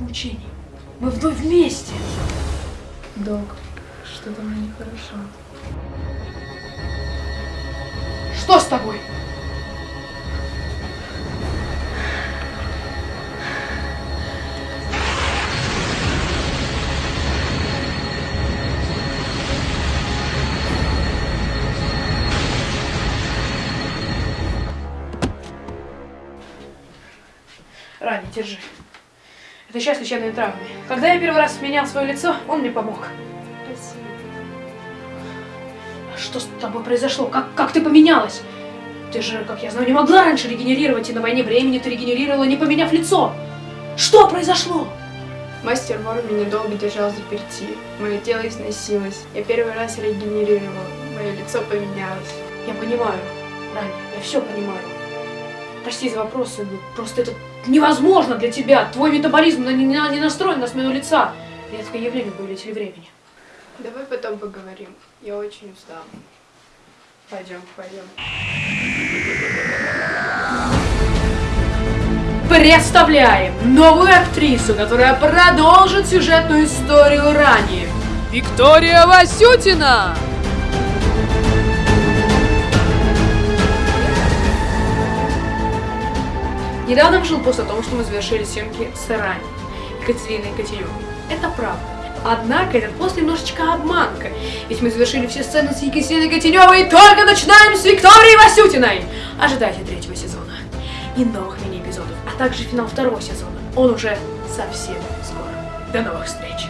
мучений. Мы вновь вместе. Док, что-то мне нехорошо. Что с тобой? Рани, держи. Это часть лечебной травмы. Когда я первый раз менял свое лицо, он мне помог. Спасибо. А Что с тобой произошло? Как, как ты поменялась? Ты же, как я знаю, не могла раньше регенерировать, и на войне времени ты регенерировала, не поменяв лицо. Что произошло? Мастер Вор меня долго держал заперти. Мое тело износилось. Я первый раз регенерировала. Мое лицо поменялось. Я понимаю, Раня, я все понимаю. Прости за вопросы, но просто это невозможно для тебя. Твой метаболизм на- не, на- не настроен на смену лица. Редкое явление повелителя времени. Давай потом поговорим. Я очень устала. Пойдем, пойдем. Представляем новую актрису, которая продолжит сюжетную историю ранее. Виктория Васютина! Недавно вышел пост о том, что мы завершили съемки с Рани, Екатериной Котелевой. Это правда. Однако этот пост немножечко обманка, ведь мы завершили все сцены с Екатериной Котеневой и только начинаем с Викторией Васютиной! Ожидайте третьего сезона и новых мини-эпизодов, а также финал второго сезона. Он уже совсем скоро. До новых встреч!